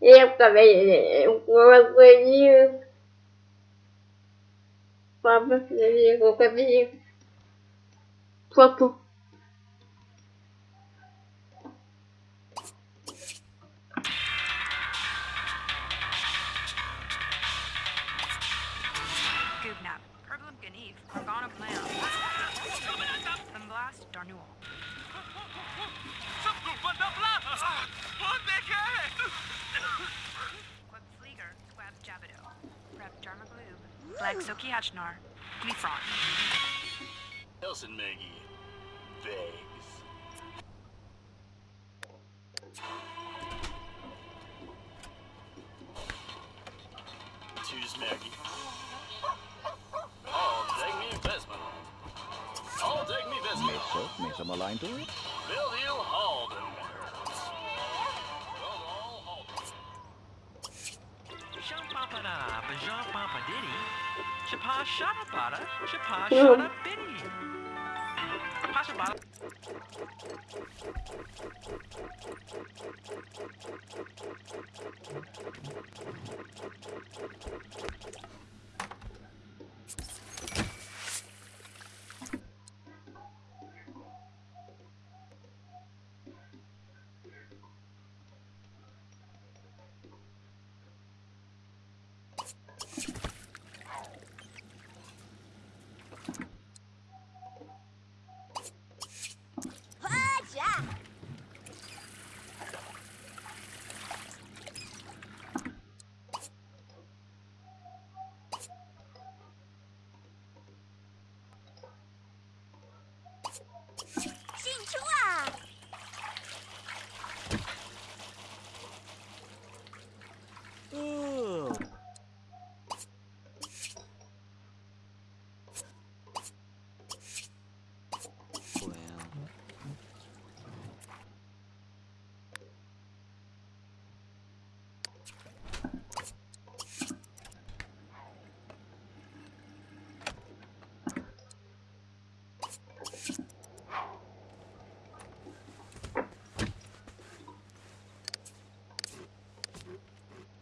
Eu também, eu coisinha. Papa, qualquer coisinha. Papa. Gubnap, Kerglum Ganif, Organa Plan, and Blast Darnual. Glaxokiachnar, Gleefron. Nelson Maggie. Thanks. Choose Maggie. All take me Vesman. All take me Vesman. Mesa, Mesa Malign to it. Bill Hill Halden. Chapa Shadabada, Chapa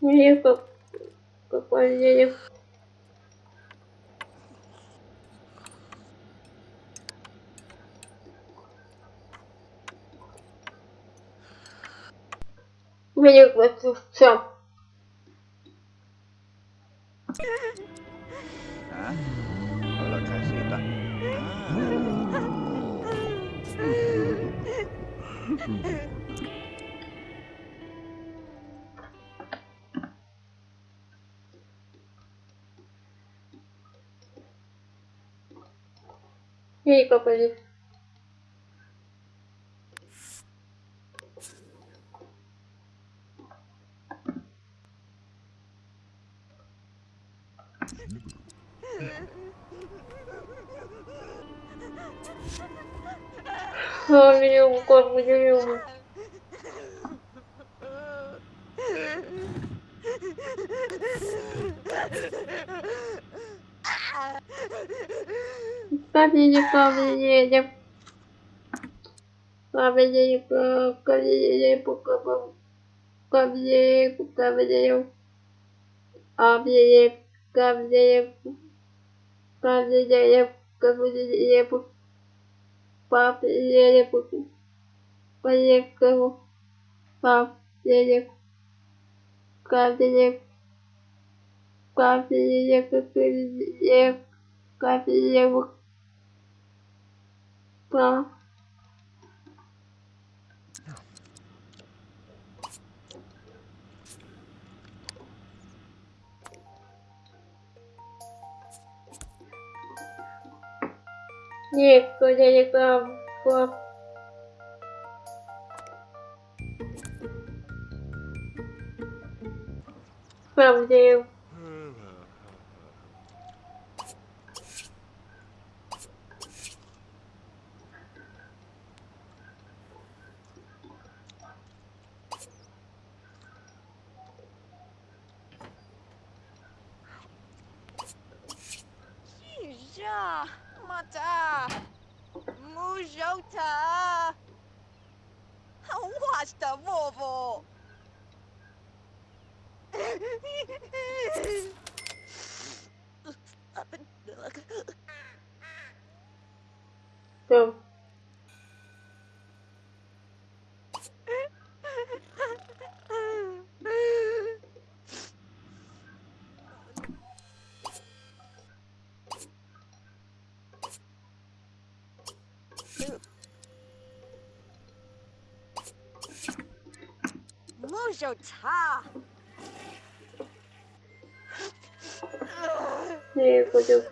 Мне как какой денег. Мне это все. ah, Ей, попадет. А, меня укор выделил. Ha Победим, победим. Победим, победим, победим, победим. Победим, победим, победим, победим. Победим, победим, победим. Победим, победим, победим. Победим, No. Нет, я там клап. Правда. Nya, Mata, Mujota. Watch the Vovo. Go. Mucho cha. 네, 보죠.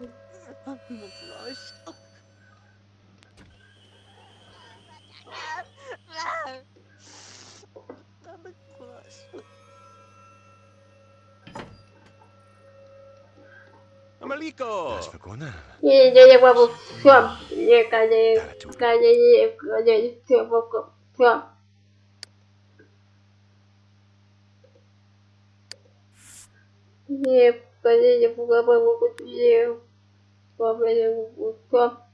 ¡Amalico! Y yo llego a Buxión. Y calle. Calle. Calle. Calle. не в я в голове, в голове, в голове,